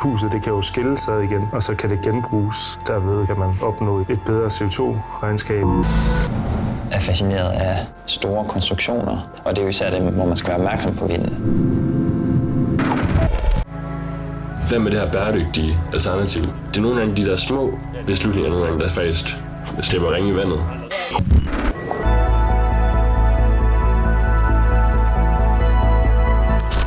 Huset det kan jo skille sig igen, og så kan det genbruges. Derved kan man opnå et bedre CO2-regnskab. er fascineret af store konstruktioner, og det er jo især dem, hvor man skal være opmærksom på vinden. Hvad med det her bæredygtige alternativ? Det er nogle af de der små beslutninger, nogle gange, der faktisk slipper ringe i vandet.